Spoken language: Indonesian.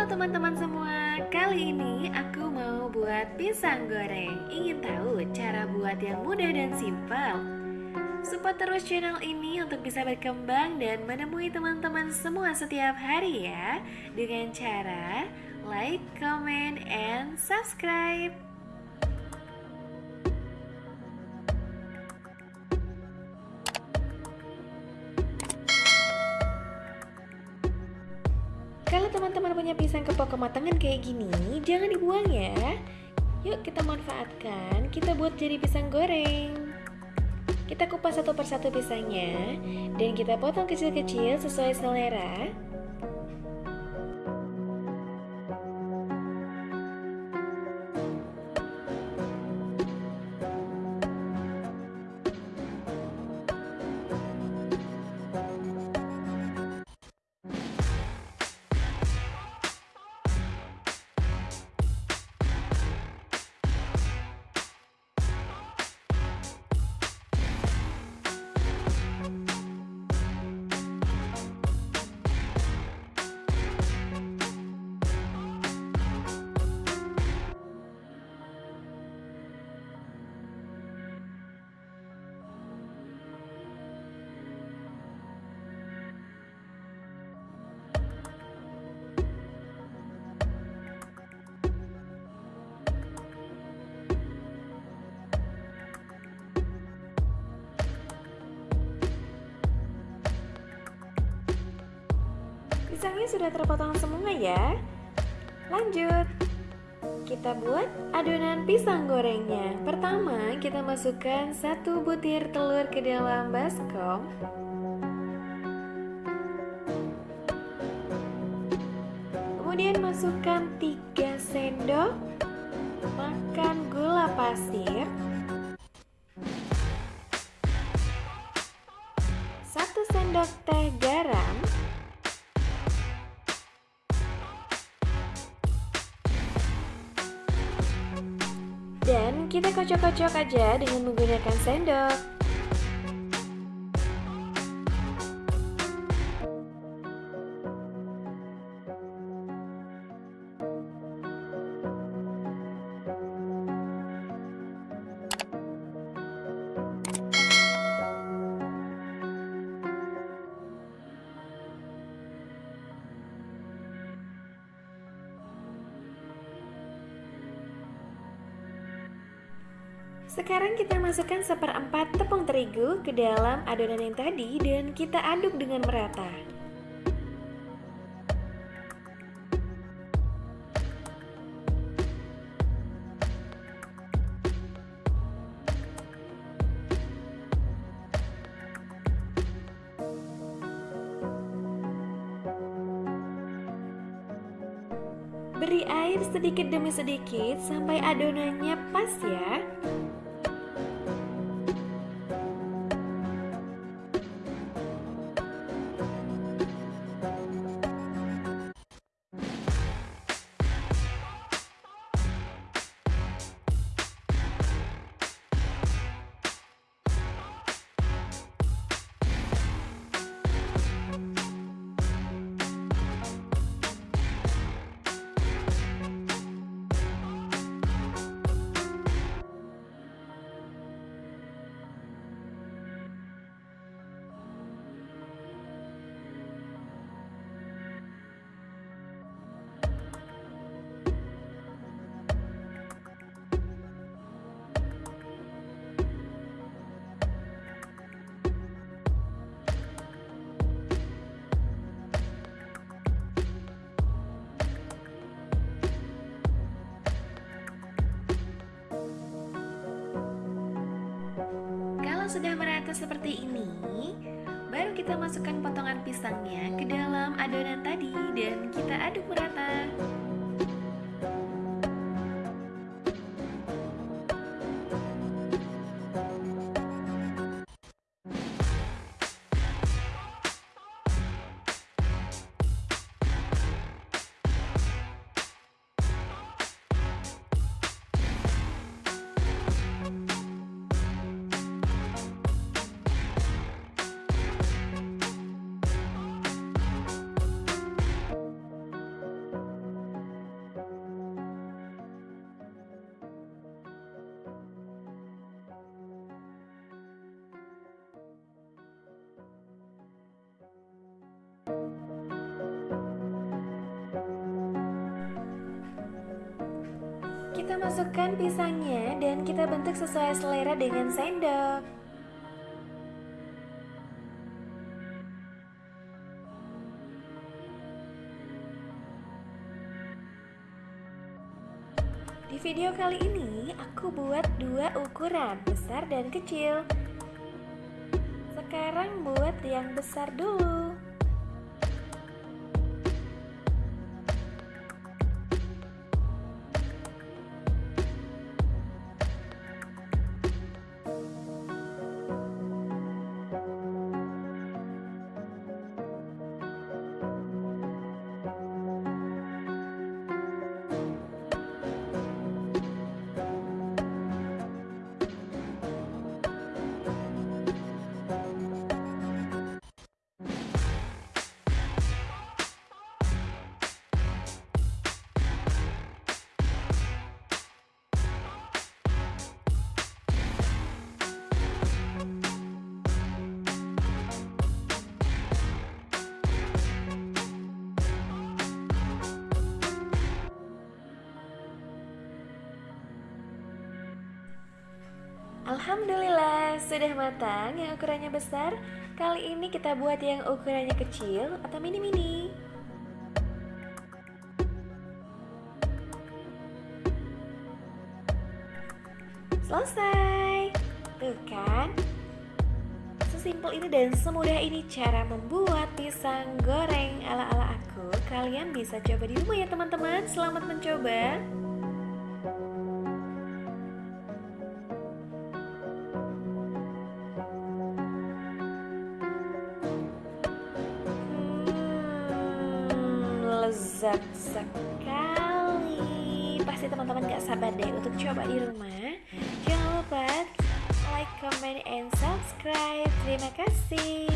Halo teman-teman semua, kali ini aku mau buat pisang goreng. Ingin tahu cara buat yang mudah dan simpel? Support terus channel ini untuk bisa berkembang dan menemui teman-teman semua setiap hari ya. Dengan cara like, comment, and subscribe Kalau teman-teman punya pisang kepok kematangan kayak gini, jangan dibuang ya. Yuk kita manfaatkan, kita buat jadi pisang goreng. Kita kupas satu persatu pisangnya dan kita potong kecil-kecil sesuai selera. Pisangnya sudah terpotong semua ya. Lanjut. Kita buat adonan pisang gorengnya. Pertama kita masukkan satu butir telur ke dalam baskom. Kemudian masukkan 3 sendok makan gula pasir. Satu sendok teh kocok-kocok aja dengan menggunakan sendok Sekarang kita masukkan seperempat tepung terigu ke dalam adonan yang tadi dan kita aduk dengan merata. Beri air sedikit demi sedikit sampai adonannya pas ya. Sudah merata seperti ini, baru kita masukkan potongan pisangnya ke dalam adonan tadi dan kita aduk merata. Kita masukkan pisangnya dan kita bentuk sesuai selera dengan sendok. Di video kali ini aku buat dua ukuran, besar dan kecil. Sekarang buat yang besar dulu. Alhamdulillah, sudah matang yang ukurannya besar. Kali ini kita buat yang ukurannya kecil atau mini-mini. Selesai. Tuh kan? Sesimpel ini dan semudah ini cara membuat pisang goreng ala-ala aku. Kalian bisa coba di rumah ya teman-teman. Selamat mencoba. Lezat sekali. Pasti teman-teman gak sabar deh untuk coba di rumah. Jangan lupa like, comment, and subscribe. Terima kasih